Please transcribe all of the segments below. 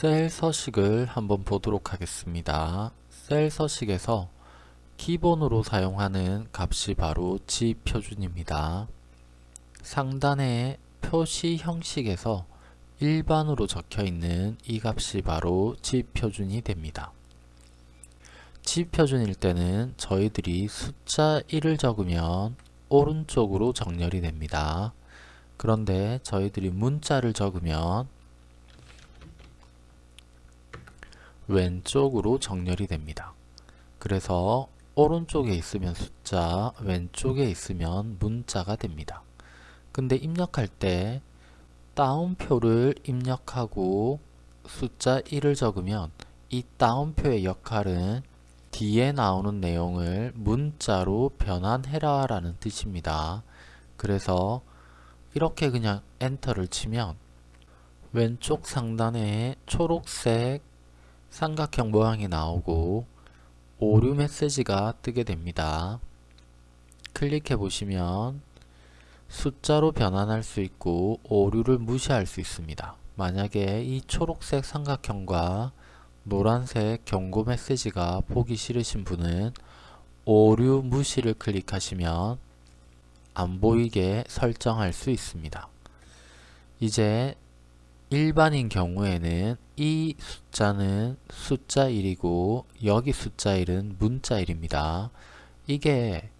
셀 서식을 한번 보도록 하겠습니다. 셀 서식에서 기본으로 사용하는 값이 바로 지 표준입니다. 상단의 표시 형식에서 일반으로 적혀 있는 이 값이 바로 지 표준이 됩니다. 지 표준일 때는 저희들이 숫자 1을 적으면 오른쪽으로 정렬이 됩니다. 그런데 저희들이 문자를 적으면 왼쪽으로 정렬이 됩니다. 그래서 오른쪽에 있으면 숫자, 왼쪽에 있으면 문자가 됩니다. 근데 입력할 때 다운표를 입력하고 숫자 1을 적으면 이 다운표의 역할은 뒤에 나오는 내용을 문자로 변환해라 라는 뜻입니다. 그래서 이렇게 그냥 엔터를 치면 왼쪽 상단에 초록색 삼각형 모양이 나오고 오류 메시지가 뜨게 됩니다. 클릭해 보시면 숫자로 변환할 수 있고 오류를 무시할 수 있습니다. 만약에 이 초록색 삼각형과 노란색 경고 메시지가 보기 싫으신 분은 오류 무시를 클릭하시면 안 보이게 설정할 수 있습니다. 이제 일반인 경우에는 이 숫자는 숫자 1이고 여기 숫자 1은 문자 1입니다. 이게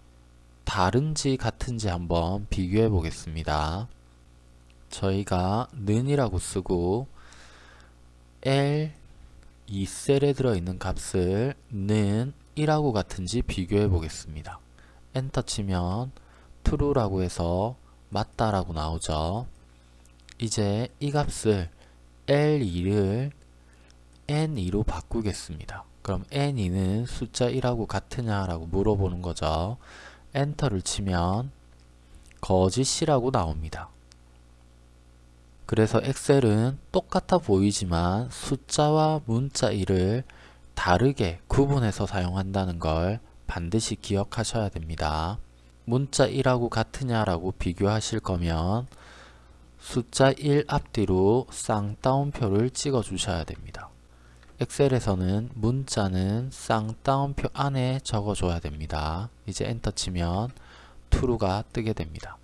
다른지 같은지 한번 비교해 보겠습니다. 저희가 는이라고 쓰고 L 2셀에 들어있는 값을 는 1하고 같은지 비교해 보겠습니다. 엔터 치면 true라고 해서 맞다라고 나오죠. 이제 이 값을 L2를 N2로 바꾸겠습니다. 그럼 N2는 숫자 1하고 같으냐 라고 물어보는 거죠. 엔터를 치면 거짓이라고 나옵니다. 그래서 엑셀은 똑같아 보이지만 숫자와 문자 1을 다르게 구분해서 사용한다는 걸 반드시 기억하셔야 됩니다. 문자 1하고 같으냐라고 비교하실 거면 숫자 1 앞뒤로 쌍따옴표를 찍어 주셔야 됩니다. 엑셀에서는 문자는 쌍따옴표 안에 적어 줘야 됩니다. 이제 엔터 치면 true가 뜨게 됩니다.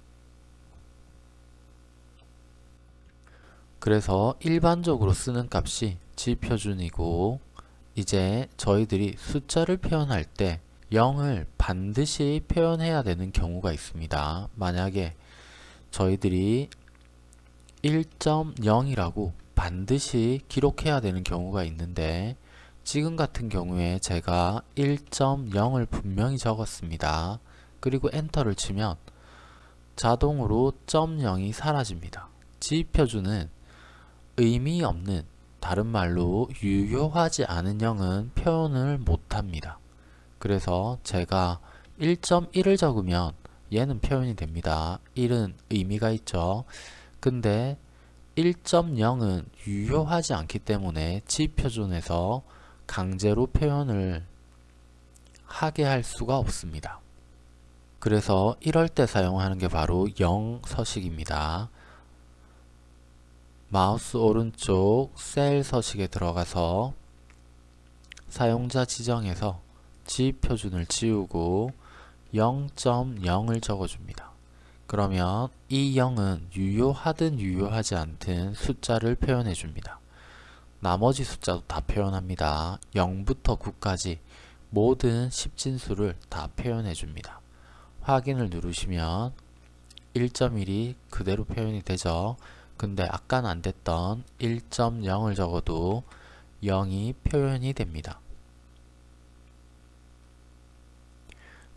그래서 일반적으로 쓰는 값이 지표준이고 이제 저희들이 숫자를 표현할 때 0을 반드시 표현해야 되는 경우가 있습니다. 만약에 저희들이 1.0이라고 반드시 기록해야 되는 경우가 있는데 지금 같은 경우에 제가 1.0을 분명히 적었습니다. 그리고 엔터를 치면 자동으로 0이 사라집니다. 지표준은 의미 없는 다른 말로 유효하지 않은 0은 표현을 못합니다. 그래서 제가 1.1을 적으면 얘는 표현이 됩니다. 1은 의미가 있죠. 근데 1.0은 유효하지 않기 때문에 지표준에서 강제로 표현을 하게 할 수가 없습니다. 그래서 이럴 때 사용하는 게 바로 0 서식입니다. 마우스 오른쪽 셀 서식에 들어가서 사용자 지정에서 지표준을 지우고 0.0을 적어줍니다. 그러면 이 0은 유효하든 유효하지 않든 숫자를 표현해 줍니다. 나머지 숫자도 다 표현합니다. 0부터 9까지 모든 10진수를 다 표현해 줍니다. 확인을 누르시면 1.1이 그대로 표현이 되죠. 근데 아까는 안 됐던 1.0을 적어도 0이 표현이 됩니다.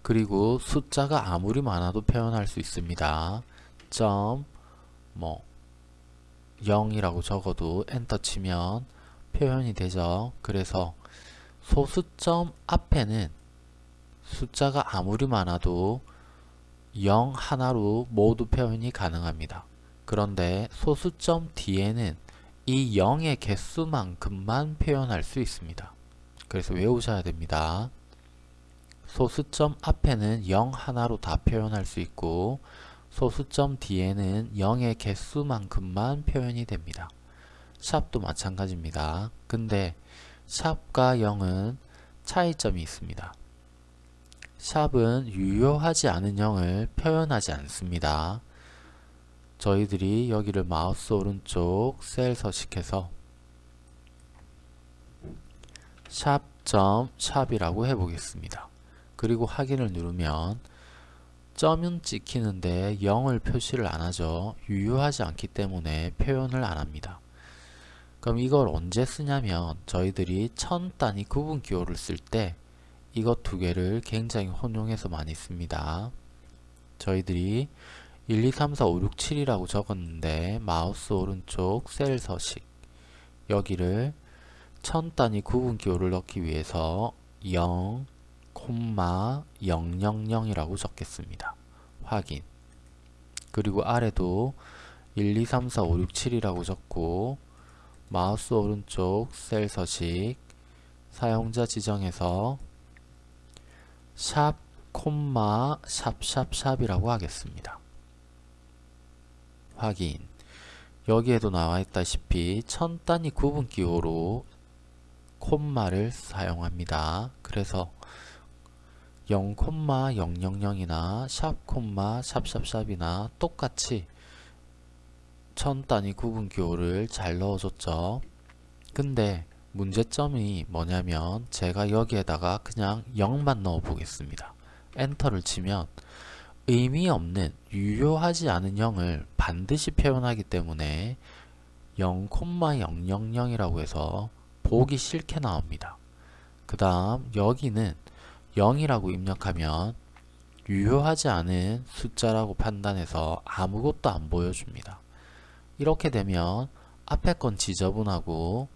그리고 숫자가 아무리 많아도 표현할 수 있습니다. 점, 뭐 0이라고 적어도 엔터 치면 표현이 되죠. 그래서 소수점 앞에는 숫자가 아무리 많아도 0 하나로 모두 표현이 가능합니다. 그런데 소수점 뒤에는 이 0의 개수만큼만 표현할 수 있습니다. 그래서 외우셔야 됩니다. 소수점 앞에는 0 하나로 다 표현할 수 있고 소수점 뒤에는 0의 개수만큼만 표현이 됩니다. 샵도 마찬가지입니다. 근데 샵과 0은 차이점이 있습니다. 샵은 유효하지 않은 0을 표현하지 않습니다. 저희들이 여기를 마우스 오른쪽 셀 서식해서 샵.샵이라고 샵 해보겠습니다. 그리고 확인을 누르면 점은 찍히는데 0을 표시를 안하죠. 유효하지 않기 때문에 표현을 안합니다. 그럼 이걸 언제 쓰냐면 저희들이 천 단위 구분 기호를 쓸 때 이것 두 개를 굉장히 혼용해서 많이 씁니다. 저희들이 1, 2, 3, 4, 5, 6, 7이라고 적었는데 마우스 오른쪽 셀 서식 여기를 천 단위 구분 기호를 넣기 위해서 0, 000이라고 적겠습니다. 확인 그리고 아래도 1, 2, 3, 4, 5, 6, 7이라고 적고 마우스 오른쪽 셀 서식 사용자 지정에서 샵 콤마 샵샵샵이라고 하겠습니다. 확인 여기에도 나와 있다시피 천 단위 구분 기호로 콤마를 사용합니다. 그래서 0,000이나 샵 콤마 샵샵샵이나 똑같이 천 단위 구분 기호를 잘 넣어줬죠. 근데 문제점이 뭐냐면 제가 여기에다가 그냥 0만 넣어 보겠습니다. 엔터를 치면 의미 없는 유효하지 않은 0을 반드시 표현하기 때문에 0,000이라고 해서 보기 싫게 나옵니다. 그 다음 여기는 0이라고 입력하면 유효하지 않은 숫자라고 판단해서 아무것도 안 보여줍니다. 이렇게 되면 앞에 건 지저분하고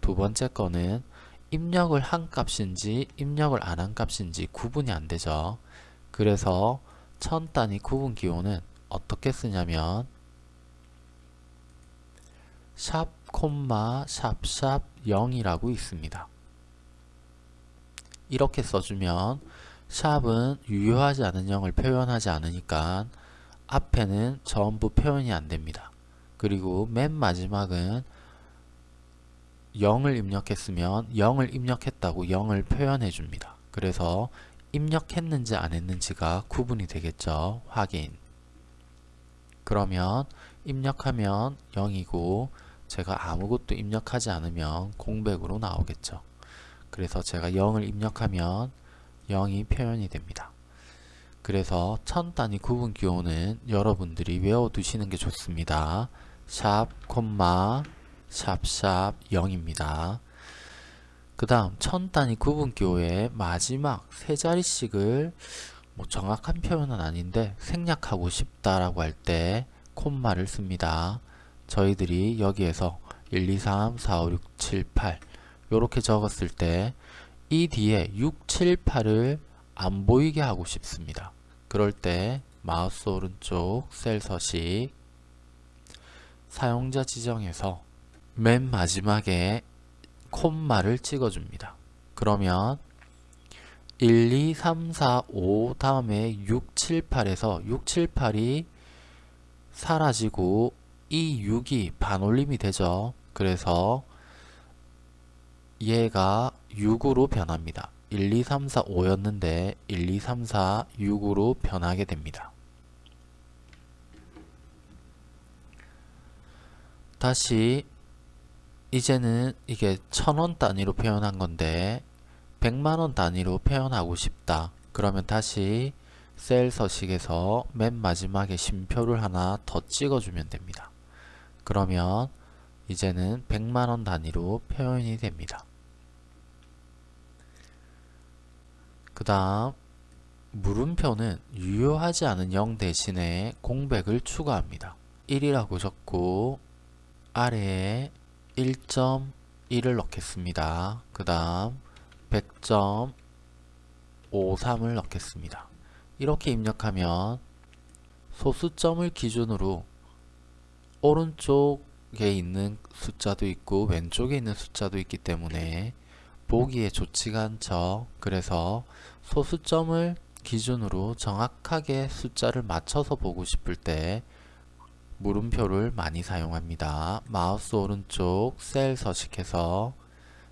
두 번째 거는 입력을 한 값인지 입력을 안 한 값인지 구분이 안 되죠. 그래서 천 단위 구분 기호는 어떻게 쓰냐면 샵 콤마 샵샵 0이라고 있습니다. 이렇게 써주면 샵은 유효하지 않은 0을 표현하지 않으니까 앞에는 전부 표현이 안됩니다. 그리고 맨 마지막은 0을 입력했으면 0을 입력했다고 0을 표현해 줍니다. 그래서 입력했는지 안 했는지가 구분이 되겠죠. 확인 그러면 입력하면 0이고 제가 아무것도 입력하지 않으면 공백으로 나오겠죠. 그래서 제가 0을 입력하면 0이 표현이 됩니다. 그래서 천 단위 구분 기호는 여러분들이 외워두시는 게 좋습니다. 샵, 콤마, 샵샵 0입니다. 그 다음 천 단위 구분 기호의 마지막 세 자리씩을 뭐 정확한 표현은 아닌데 생략하고 싶다라고 할 때 콤마를 씁니다. 저희들이 여기에서 1, 2, 3, 4, 5, 6, 7, 8 이렇게 적었을 때 이 뒤에 6, 7, 8을 안 보이게 하고 싶습니다. 그럴 때 마우스 오른쪽 셀 서식 사용자 지정에서 맨 마지막에 콤마를 찍어줍니다. 그러면 1, 2, 3, 4, 5 다음에 6, 7, 8에서 6, 7, 8이 사라지고 이 6이 반올림이 되죠. 그래서 얘가 6으로 변합니다. 1, 2, 3, 4, 5였는데 1, 2, 3, 4, 6으로 변하게 됩니다. 다시 이제는 이게 천원 단위로 표현한 건데 100만원 단위로 표현하고 싶다. 그러면 다시 셀 서식에서 맨 마지막에 심표를 하나 더 찍어주면 됩니다. 그러면 이제는 100만원 단위로 표현이 됩니다. 그 다음 물음표는 유효하지 않은 0 대신에 공백을 추가합니다. 1이라고 적고 아래에 1.1을 넣겠습니다. 그 다음 100.53을 넣겠습니다. 이렇게 입력하면 소수점을 기준으로 오른쪽에 있는 숫자도 있고 왼쪽에 있는 숫자도 있기 때문에 보기에 좋지가 않죠. 그래서 소수점을 기준으로 정확하게 숫자를 맞춰서 보고 싶을 때 물음표를 많이 사용합니다. 마우스 오른쪽 셀 서식해서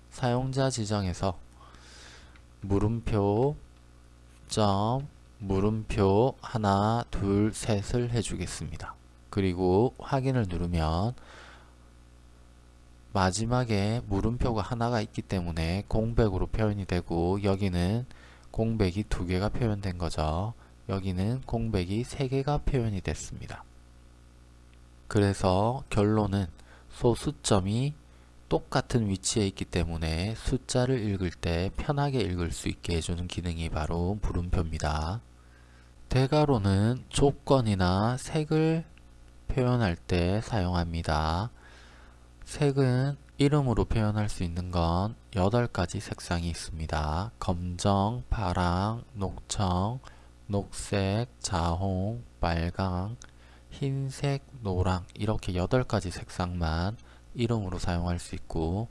사용자 지정에서 물음표 점 물음표 하나 둘 셋을 해주겠습니다. 그리고 확인을 누르면 마지막에 물음표가 하나가 있기 때문에 공백으로 표현이 되고 여기는 공백이 두 개가 표현된 거죠. 여기는 공백이 세 개가 표현이 됐습니다. 그래서 결론은 소수점이 똑같은 위치에 있기 때문에 숫자를 읽을 때 편하게 읽을 수 있게 해주는 기능이 바로 물음표입니다. 대괄호는 조건이나 색을 표현할 때 사용합니다. 색은 이름으로 표현할 수 있는 건 8가지 색상이 있습니다. 검정, 파랑, 녹청, 녹색, 자홍, 빨강, 흰색, 노랑 이렇게 8가지 색상만 이름으로 사용할 수 있고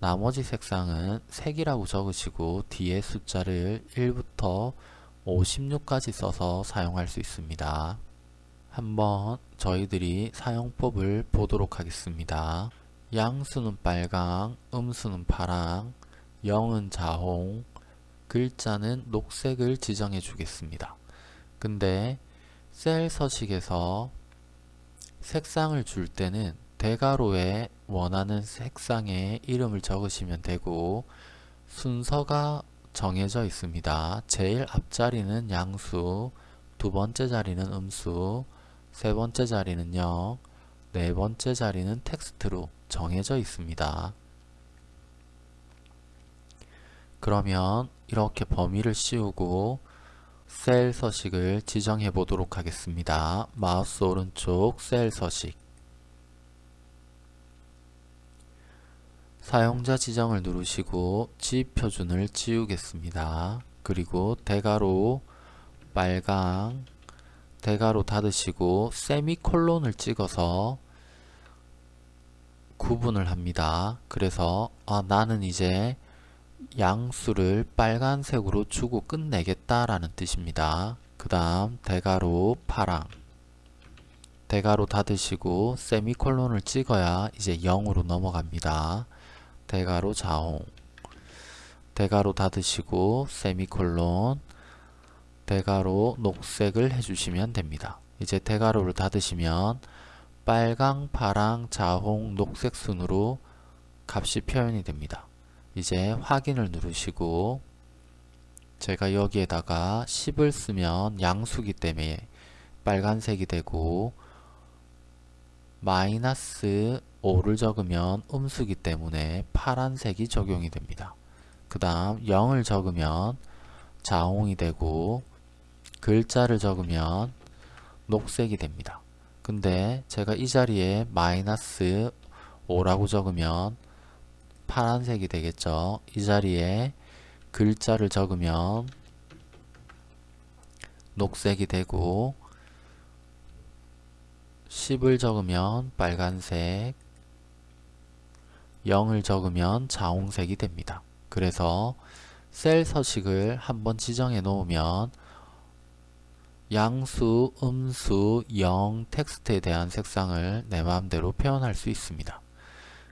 나머지 색상은 색이라고 적으시고 뒤에 숫자를 1부터 56까지 써서 사용할 수 있습니다. 한번 저희들이 사용법을 보도록 하겠습니다. 양수는 빨강, 음수는 파랑, 영은 자홍, 글자는 녹색을 지정해 주겠습니다. 근데 셀 서식에서 색상을 줄 때는 대괄호에 원하는 색상의 이름을 적으시면 되고 순서가 정해져 있습니다. 제일 앞자리는 양수, 두 번째 자리는 음수, 세 번째 자리는 영, 네 번째 자리는 텍스트로 정해져 있습니다. 그러면 이렇게 범위를 씌우고 셀 서식을 지정해 보도록 하겠습니다. 마우스 오른쪽 셀 서식 사용자 지정을 누르시고 지표준을 지우겠습니다. 그리고 대괄호 빨강 대괄호 닫으시고 세미콜론을 찍어서 구분을 합니다. 그래서 아, 나는 이제 양수를 빨간색으로 주고 끝내겠다라는 뜻입니다. 그 다음 대괄호 파랑 대괄호 닫으시고 세미콜론을 찍어야 이제 0으로 넘어갑니다. 대괄호 자홍 대괄호 닫으시고 세미콜론 대괄호 녹색을 해주시면 됩니다. 이제 대괄호를 닫으시면 빨강, 파랑, 자홍, 녹색 순으로 값이 표현이 됩니다. 이제 확인을 누르시고 제가 여기에다가 10을 쓰면 양수기 때문에 빨간색이 되고 마이너스 5를 적으면 음수기 때문에 파란색이 적용이 됩니다. 그 다음 0을 적으면 자홍이 되고 글자를 적으면 녹색이 됩니다. 근데 제가 이 자리에 마이너스 5라고 적으면 파란색이 되겠죠. 이 자리에 글자를 적으면 녹색이 되고 10을 적으면 빨간색 0을 적으면 자홍색이 됩니다. 그래서 셀 서식을 한번 지정해 놓으면 양수, 음수, 영, 텍스트에 대한 색상을 내 마음대로 표현할 수 있습니다.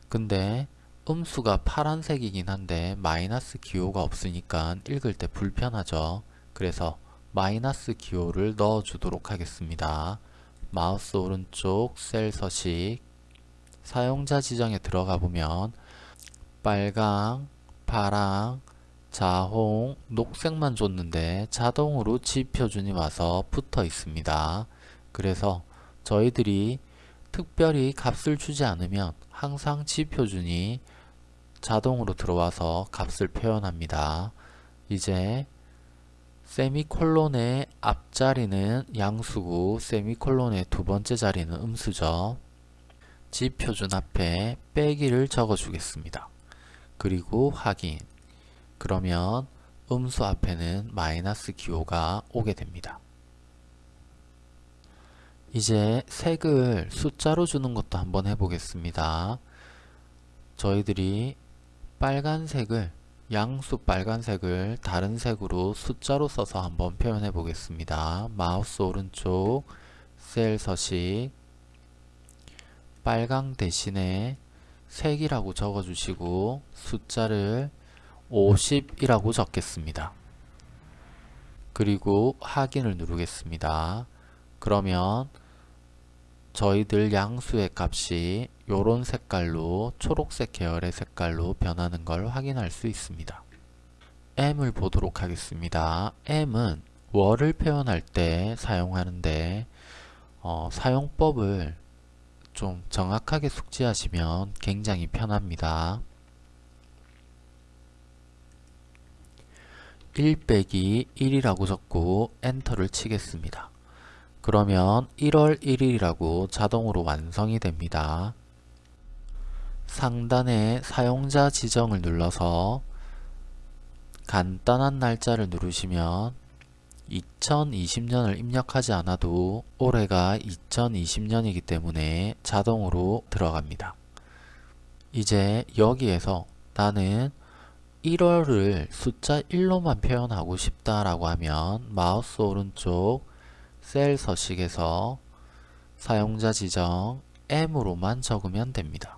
근데 음수가 파란색이긴 한데 마이너스 기호가 없으니까 읽을 때 불편하죠. 그래서 마이너스 기호를 넣어 주도록 하겠습니다. 마우스 오른쪽 셀 서식 사용자 지정에 들어가 보면 빨강, 파랑, 자홍, 녹색만 줬는데 자동으로 지표준이 와서 붙어 있습니다. 그래서 저희들이 특별히 값을 주지 않으면 항상 지표준이 자동으로 들어와서 값을 표현합니다. 이제 세미콜론의 앞자리는 양수고 세미콜론의 두 번째 자리는 음수죠. 지표준 앞에 빼기를 적어 주겠습니다. 그리고 확인 그러면 음수 앞에는 마이너스 기호가 오게 됩니다. 이제 색을 숫자로 주는 것도 한번 해보겠습니다. 저희들이 빨간색을 양수 빨간색을 다른 색으로 숫자로 써서 한번 표현해 보겠습니다. 마우스 오른쪽 셀 서식 빨강 대신에 색이라고 적어주시고 숫자를 50이라고 적겠습니다. 그리고 확인을 누르겠습니다. 그러면 저희들 양수의 값이 이런 색깔로 초록색 계열의 색깔로 변하는 걸 확인할 수 있습니다. m을 보도록 하겠습니다. m은 월을 표현할 때 사용하는데 어, 사용법을 좀 정확하게 숙지하시면 굉장히 편합니다. 1 빼기 1이라고 적고 엔터를 치겠습니다. 그러면 1월 1일이라고 자동으로 완성이 됩니다. 상단에 사용자 지정을 눌러서 간단한 날짜를 누르시면 2020년을 입력하지 않아도 올해가 2020년이기 때문에 자동으로 들어갑니다. 이제 여기에서 나는 1월을 숫자 1로만 표현하고 싶다라고 하면 마우스 오른쪽 셀 서식에서 사용자 지정 M으로만 적으면 됩니다.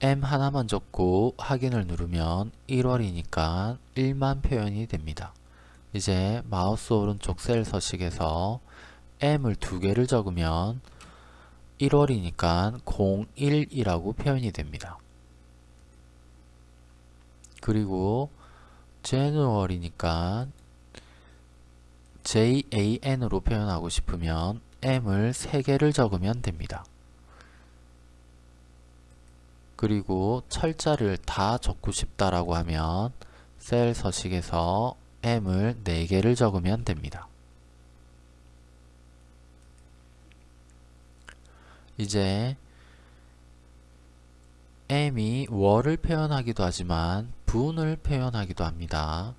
M 하나만 적고 확인을 누르면 1월이니까 1만 표현이 됩니다. 이제 마우스 오른쪽 셀 서식에서 M을 두 개를 적으면 1월이니까 01이라고 표현이 됩니다. 그리고 January니까 JAN으로 표현하고 싶으면 M을 3개를 적으면 됩니다. 그리고 철자를 다 적고 싶다라고 하면 셀 서식에서 M을 4개를 적으면 됩니다. 이제 M이 월을 표현하기도 하지만 분을 표현하기도 합니다.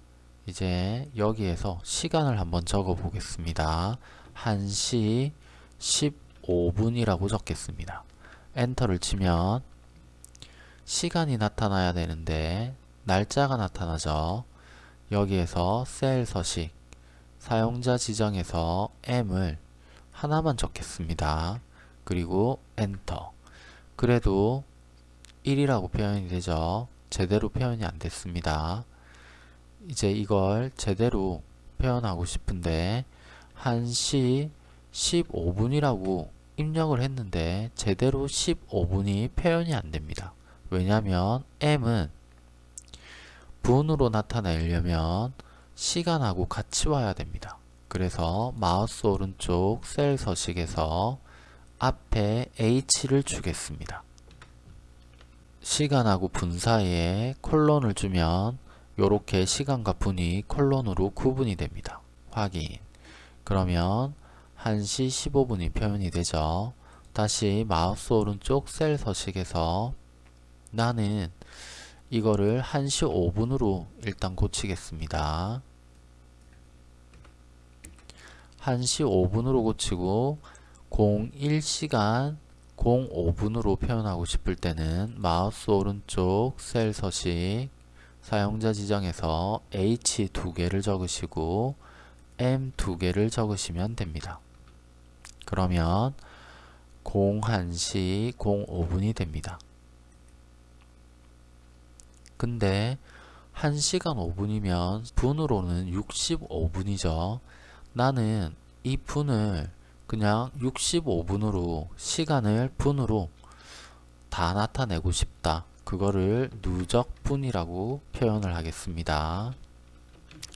이제 여기에서 시간을 한번 적어 보겠습니다. 1시 15분이라고 적겠습니다. 엔터를 치면 시간이 나타나야 되는데 날짜가 나타나죠. 여기에서 셀 서식 사용자 지정에서 M을 하나만 적겠습니다. 그리고 엔터 그래도 1이라고 표현이 되죠. 제대로 표현이 안 됐습니다. 이제 이걸 제대로 표현하고 싶은데 1시 15분이라고 입력을 했는데 제대로 15분이 표현이 안 됩니다. 왜냐하면 M은 분으로 나타내려면 시간하고 같이 와야 됩니다. 그래서 마우스 오른쪽 셀 서식에서 앞에 H를 주겠습니다. 시간하고 분 사이에 콜론을 주면 이렇게 시간과 분이 콜론으로 구분이 됩니다. 확인. 그러면 1시 15분이 표현이 되죠. 다시 마우스 오른쪽 셀 서식에서 나는 이거를 1시 5분으로 일단 고치겠습니다. 1시 5분으로 고치고 01시간 05분으로 표현하고 싶을 때는 마우스 오른쪽 셀 서식 사용자 지정에서 H 두 개를 적으시고 M 두 개를 적으시면 됩니다. 그러면 01시 05분이 됩니다. 근데 1시간 5분이면 분으로는 65분이죠. 나는 이 분을 그냥 65분으로 시간을 분으로 다 나타내고 싶다. 그거를 누적분이라고 표현을 하겠습니다.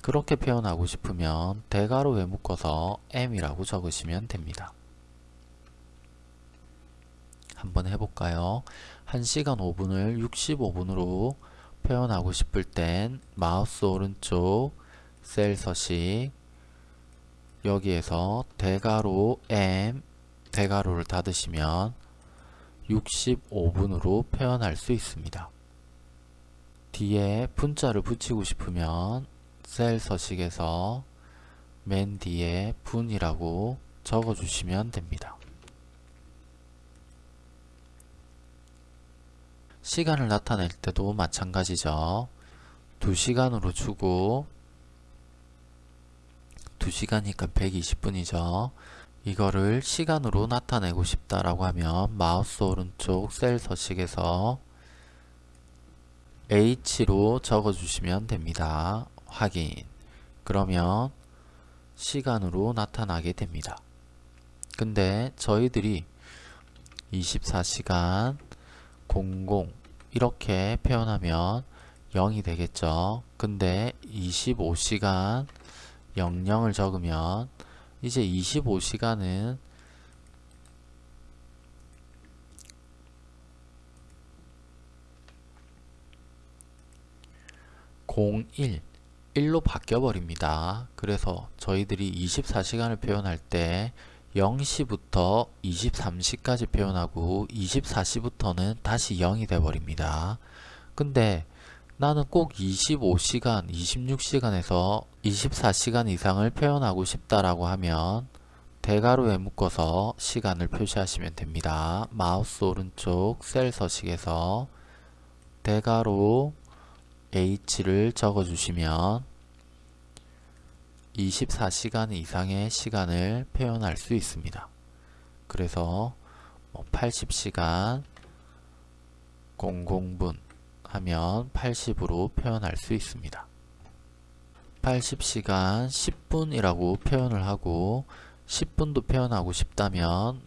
그렇게 표현하고 싶으면 대괄호에 묶어서 m이라고 적으시면 됩니다. 한번 해볼까요? 1시간 5분을 65분으로 표현하고 싶을 땐 마우스 오른쪽 셀 서식 여기에서 대괄호 m 대괄호를 닫으시면 65분으로 표현할 수 있습니다. 뒤에 분자를 붙이고 싶으면 셀 서식에서 맨 뒤에 분이라고 적어주시면 됩니다. 시간을 나타낼 때도 마찬가지죠. 2시간으로 주고 2시간이니까 120분이죠. 이거를 시간으로 나타내고 싶다라고 하면 마우스 오른쪽 셀 서식에서 H로 적어주시면 됩니다. 확인. 그러면 시간으로 나타나게 됩니다. 근데 저희들이 24시간 00 이렇게 표현하면 0이 되겠죠. 근데 25시간 00을 적으면 이제 25시간은 (01) 1로 바뀌어 버립니다. 그래서 저희들이 24시간을 표현할 때 0시부터 23시까지 표현하고 24시부터는 다시 0이 돼 버립니다. 근데 나는 꼭 25시간, 26시간에서 24시간 이상을 표현하고 싶다라고 하면 대괄호에 묶어서 시간을 표시하시면 됩니다. 마우스 오른쪽 셀 서식에서 대괄호 H를 적어주시면 24시간 이상의 시간을 표현할 수 있습니다. 그래서 80시간 뭐 00분 하면 80으로 표현할 수 있습니다. 80시간 10분이라고 표현을 하고 10분도 표현하고 싶다면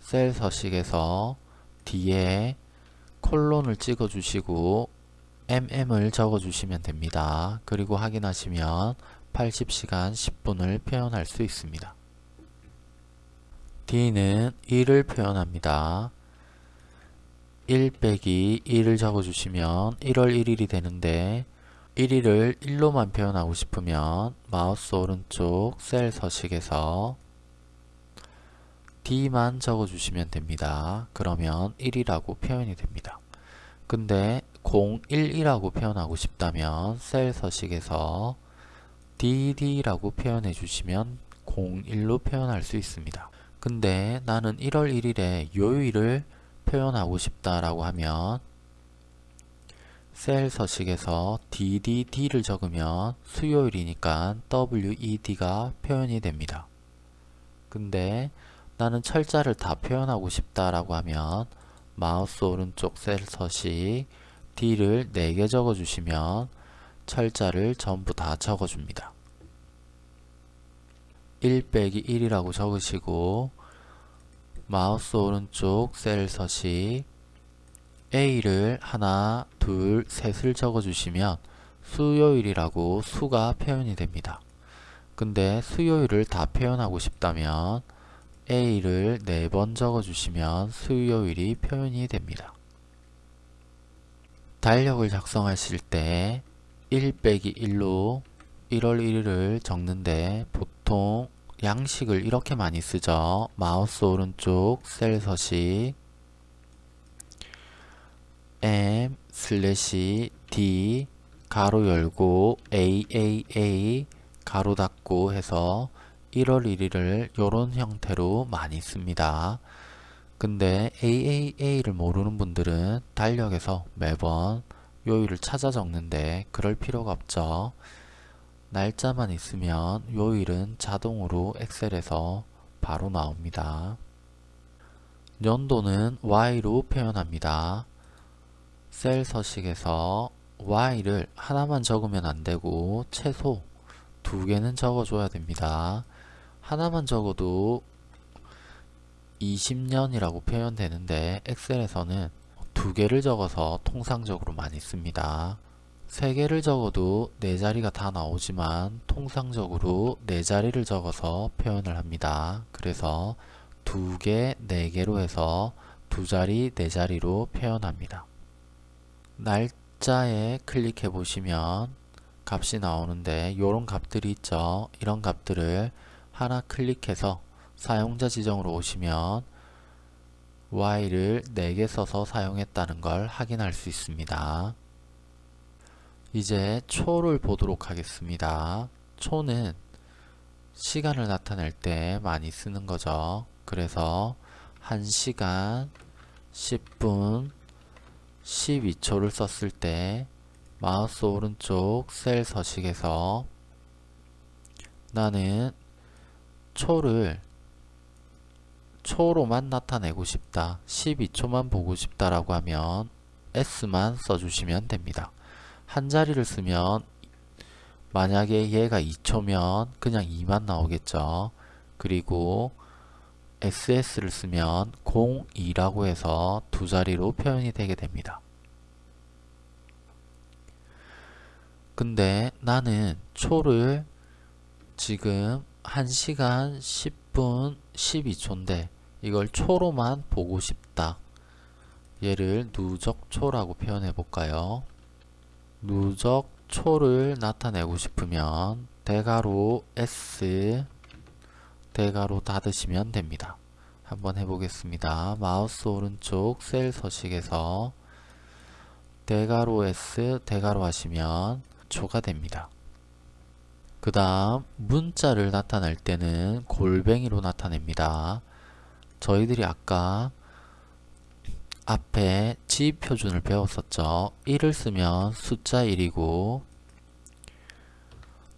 셀 서식에서 뒤에 콜론을 찍어 주시고 mm을 적어 주시면 됩니다. 그리고 확인하시면 80시간 10분을 표현할 수 있습니다. D는 1을 표현합니다. 1 빼기 1을 적어주시면 1월 1일이 되는데 1일을 1로만 표현하고 싶으면 마우스 오른쪽 셀 서식에서 D만 적어주시면 됩니다. 그러면 1이라고 표현이 됩니다. 근데 011이라고 표현하고 싶다면 셀 서식에서 DD라고 표현해 주시면 01로 표현할 수 있습니다. 근데 나는 1월 1일에 요일을 표현하고 싶다라고 하면 셀 서식에서 DDD를 적으면 수요일이니까 WED가 표현이 됩니다. 근데 나는 철자를 다 표현하고 싶다라고 하면 마우스 오른쪽 셀 서식 D를 4개 적어주시면 철자를 전부 다 적어줍니다. 1 빼기 1이라고 적으시고 마우스 오른쪽 셀 서식 A를 하나, 둘, 셋을 적어주시면 수요일이라고 수가 표현이 됩니다. 근데 수요일을 다 표현하고 싶다면 A를 4번 적어주시면 수요일이 표현이 됩니다. 달력을 작성하실 때 1 빼기 1로 1월 1일을 적는데 보통 양식을 이렇게 많이 쓰죠. 마우스 오른쪽 셀 서식 M 슬래시 D 가로 열고 AAA 가로 닫고 해서 1월 1일을 이런 형태로 많이 씁니다. 근데 AAA를 모르는 분들은 달력에서 매번 요일을 찾아 적는데 그럴 필요가 없죠. 날짜만 있으면 요일은 자동으로 엑셀에서 바로 나옵니다. 연도는 Y로 표현합니다. 셀 서식에서 Y를 하나만 적으면 안되고 최소 두 개는 적어줘야 됩니다. 하나만 적어도 20년이라고 표현되는데 엑셀에서는 두 개를 적어서 통상적으로 많이 씁니다. 세 개를 적어도 네 자리가 다 나오지만 통상적으로 네 자리를 적어서 표현을 합니다. 그래서 두 개, 네 개로 해서 두 자리, 네 자리로 표현합니다. 날짜에 클릭해 보시면 값이 나오는데 이런 값들이 있죠. 이런 값들을 하나 클릭해서 사용자 지정으로 오시면 Y를 4개 써서 사용했다는 걸 확인할 수 있습니다. 이제 초를 보도록 하겠습니다. 초는 시간을 나타낼 때 많이 쓰는 거죠. 그래서 1시간 10분 12초를 썼을 때 마우스 오른쪽 셀 서식에서 나는 초를 초로만 나타내고 싶다 12초만 보고 싶다라고 하면 S만 써주시면 됩니다 한 자리를 쓰면 만약에 얘가 2초면 그냥 2만 나오겠죠 그리고 SS를 쓰면 02라고 해서 두 자리로 표현이 되게 됩니다 근데 나는 초를 지금 1시간 10분 12초인데 이걸 초로만 보고 싶다. 얘를 누적초라고 표현해 볼까요? 누적초를 나타내고 싶으면 대괄호 S 대괄호 닫으시면 됩니다. 한번 해보겠습니다. 마우스 오른쪽 셀 서식에서 대괄호 S 대괄호 하시면 초가 됩니다. 그 다음 문자를 나타낼 때는 골뱅이로 나타냅니다. 저희들이 아까 앞에 지표준을 배웠었죠. 1을 쓰면 숫자 1이고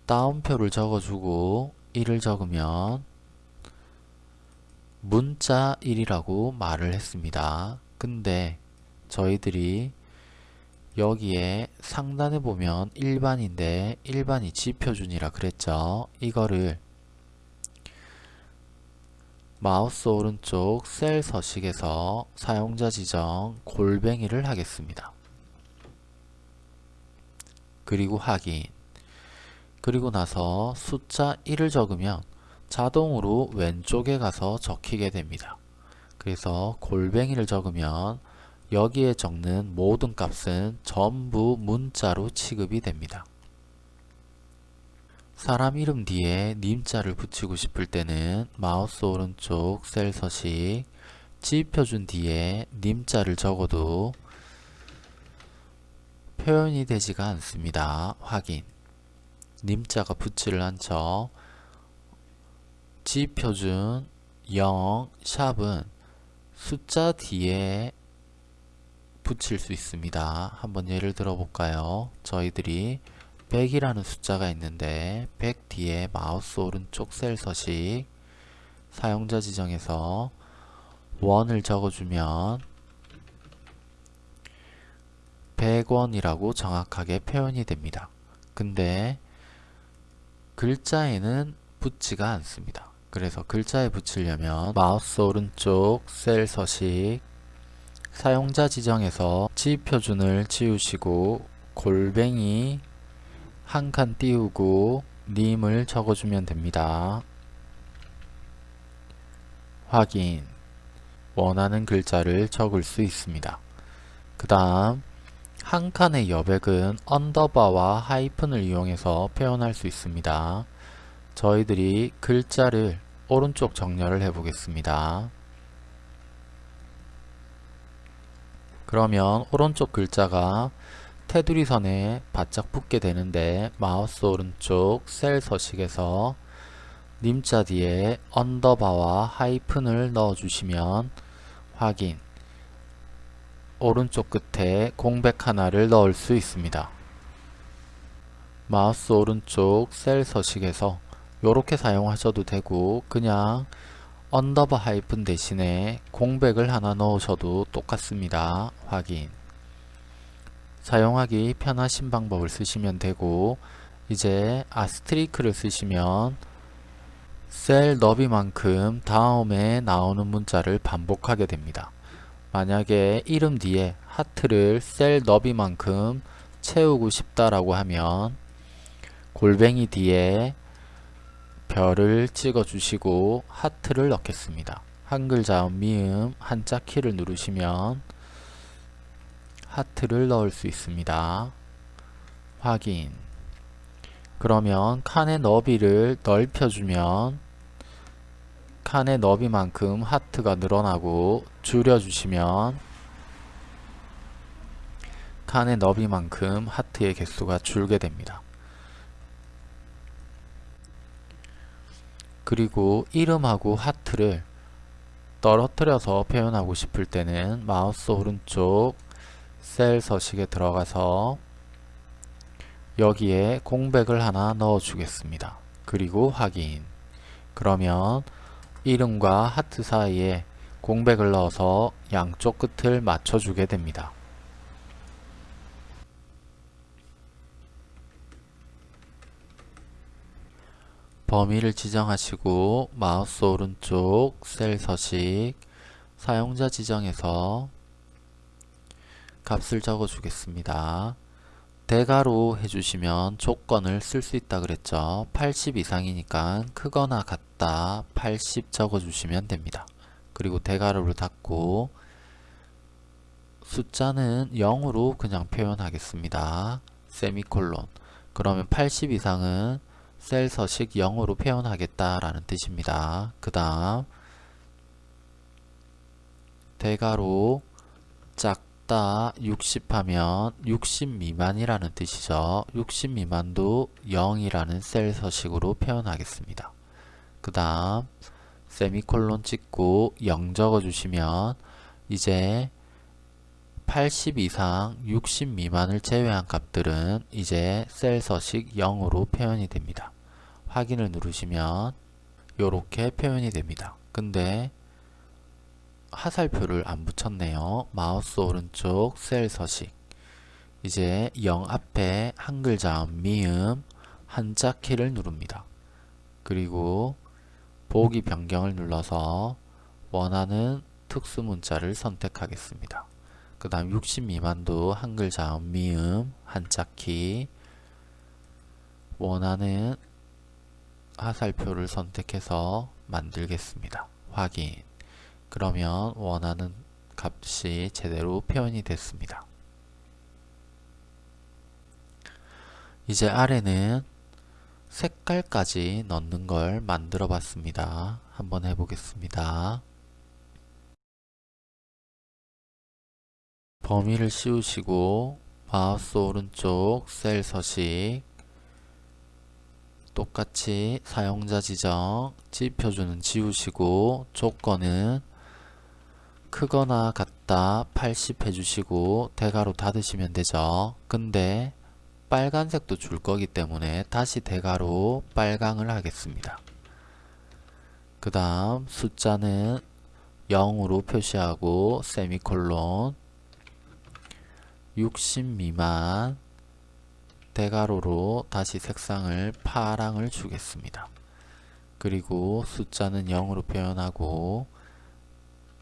다운표를 적어주고 1을 적으면 문자 1이라고 말을 했습니다. 근데 저희들이 여기에 상단에 보면 일반인데 일반이 지표준이라 그랬죠. 이거를 마우스 오른쪽 셀 서식에서 사용자 지정 골뱅이를 하겠습니다. 그리고 확인 그리고 나서 숫자 1을 적으면 자동으로 왼쪽에 가서 적히게 됩니다. 그래서 골뱅이를 적으면 여기에 적는 모든 값은 전부 문자로 취급이 됩니다. 사람 이름 뒤에 님자를 붙이고 싶을 때는 마우스 오른쪽 셀 서식 지표준 뒤에 님자를 적어도 표현이 되지가 않습니다. 확인 님자가 붙지를 않죠. 지표준 0 샵은 숫자 뒤에 붙일 수 있습니다. 한번 예를 들어 볼까요? 저희들이 100이라는 숫자가 있는데 100 뒤에 마우스 오른쪽 셀 서식 사용자 지정에서 원을 적어주면 100원이라고 정확하게 표현이 됩니다. 근데 글자에는 붙지가 않습니다. 그래서 글자에 붙이려면 마우스 오른쪽 셀 서식 사용자 지정에서 지표준을 지우시고 골뱅이 한 칸 띄우고 님을 적어주면 됩니다. 확인 원하는 글자를 적을 수 있습니다. 그 다음 한 칸의 여백은 언더바와 하이픈을 이용해서 표현할 수 있습니다. 저희들이 글자를 오른쪽 정렬을 해 보겠습니다. 그러면 오른쪽 글자가 테두리 선에 바짝 붙게 되는데 마우스 오른쪽 셀 서식에서 님자 뒤에 언더바와 하이픈을 넣어주시면 확인 오른쪽 끝에 공백 하나를 넣을 수 있습니다. 마우스 오른쪽 셀 서식에서 이렇게 사용하셔도 되고 그냥 언더바 하이픈 대신에 공백을 하나 넣으셔도 똑같습니다. 확인 사용하기 편하신 방법을 쓰시면 되고 이제 아스트리크를 쓰시면 셀 너비만큼 다음에 나오는 문자를 반복하게 됩니다. 만약에 이름 뒤에 하트를 셀 너비만큼 채우고 싶다라고 하면 골뱅이 뒤에 별을 찍어 주시고 하트를 넣겠습니다. 한글 자음 미음 한자 키를 누르시면 하트를 넣을 수 있습니다. 확인 그러면 칸의 너비를 넓혀주면 칸의 너비만큼 하트가 늘어나고 줄여주시면 칸의 너비만큼 하트의 개수가 줄게 됩니다. 그리고 이름하고 하트를 떨어뜨려서 표현하고 싶을 때는 마우스 오른쪽 셀 서식에 들어가서 여기에 공백을 하나 넣어 주겠습니다. 그리고 확인 그러면 이름과 하트 사이에 공백을 넣어서 양쪽 끝을 맞춰주게 됩니다. 범위를 지정하시고 마우스 오른쪽 셀 서식 사용자 지정에서 값을 적어 주겠습니다. 대괄호 해주시면 조건을 쓸 수 있다 그랬죠. 80 이상이니까 크거나 같다 80 적어주시면 됩니다. 그리고 대괄호를 닫고 숫자는 0으로 그냥 표현하겠습니다. 세미콜론 그러면 80 이상은 셀 서식 0으로 표현하겠다라는 뜻입니다. 그 다음 대괄호 작다 60 하면 60 미만이라는 뜻이죠. 60 미만도 0이라는 셀 서식으로 표현하겠습니다. 그 다음 세미콜론 찍고 0 적어주시면 이제 80 이상 60 미만을 제외한 값들은 이제 셀 서식 0으로 표현이 됩니다. 확인을 누르시면 이렇게 표현이 됩니다. 근데 하살표를 안 붙였네요. 마우스 오른쪽 셀 서식 이제 0 앞에 한글 자음 미음 한자 키를 누릅니다. 그리고 보기 변경을 눌러서 원하는 특수 문자를 선택하겠습니다. 그 다음 60 미만도 한글 자음 미음 한자 키 원하는 하살표를 선택해서 만들겠습니다. 확인 그러면 원하는 값이 제대로 표현이 됐습니다. 이제 아래는 색깔까지 넣는 걸 만들어 봤습니다. 한번 해보겠습니다. 범위를 씌우시고 마우스 오른쪽 셀 서식 똑같이 사용자 지정 지표주는 지우시고 조건은 크거나 같다 80 해주시고 대괄호 닫으시면 되죠 근데 빨간색도 줄 거기 때문에 다시 대괄호 빨강을 하겠습니다 그 다음 숫자는 0으로 표시하고 세미콜론 60 미만 대괄호로 다시 색상을 파랑을 주겠습니다. 그리고 숫자는 0으로 표현하고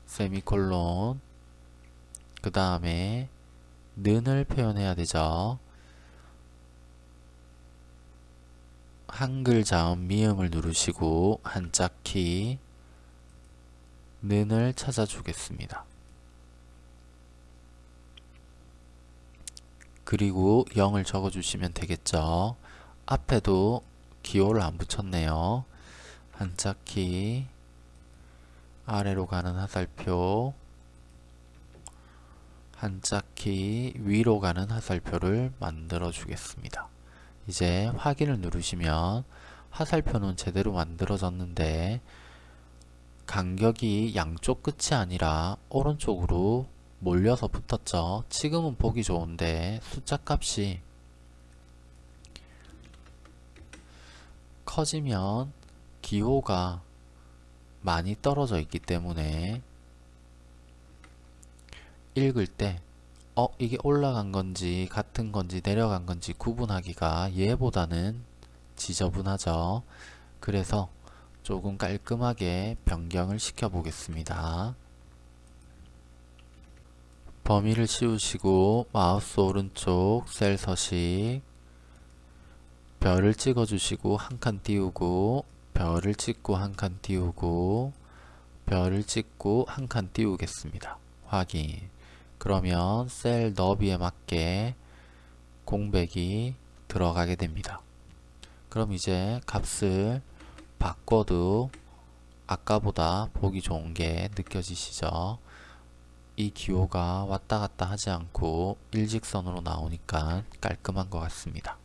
세미콜론 그 다음에 는을 표현해야 되죠. 한글 자음 미음을 누르시고 한자키 는을 찾아주겠습니다. 그리고 0을 적어주시면 되겠죠. 앞에도 기호를 안 붙였네요. 한자키 아래로 가는 화살표 한자키 위로 가는 화살표를 만들어 주겠습니다. 이제 확인을 누르시면 화살표는 제대로 만들어졌는데 간격이 양쪽 끝이 아니라 오른쪽으로 몰려서 붙었죠. 지금은 보기 좋은데 숫자 값이 커지면 기호가 많이 떨어져 있기 때문에 읽을 때 어, 이게 올라간 건지 같은 건지 내려간 건지 구분하기가 얘보다는 지저분하죠. 그래서 조금 깔끔하게 변경을 시켜 보겠습니다. 범위를 씌우시고 마우스 오른쪽 셀 서식 별을 찍어 주시고 한 칸 띄우고 별을 찍고 한 칸 띄우고 별을 찍고 한 칸 띄우겠습니다. 확인 그러면 셀 너비에 맞게 공백이 들어가게 됩니다. 그럼 이제 값을 바꿔도 아까보다 보기 좋은 게 느껴지시죠? 이 기호가 왔다 갔다 하지 않고 일직선으로 나오니까 깔끔한 것 같습니다.